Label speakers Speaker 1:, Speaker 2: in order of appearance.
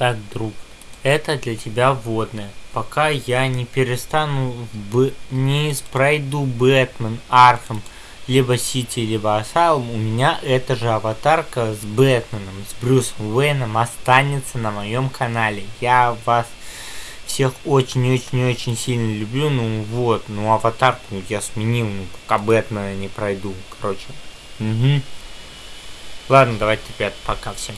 Speaker 1: Так, друг, это для тебя вводное. Пока я не перестану, б... не пройду Batman, Arkham, либо Сити, либо Asylum, у меня эта же аватарка с Бэтменом, с Брюсом Уэйном останется на моем канале. Я вас всех очень-очень-очень сильно люблю, ну вот, ну аватарку я сменил, ну пока Бэтмена не пройду, короче. Угу. Ладно, давайте, ребят, пока всем.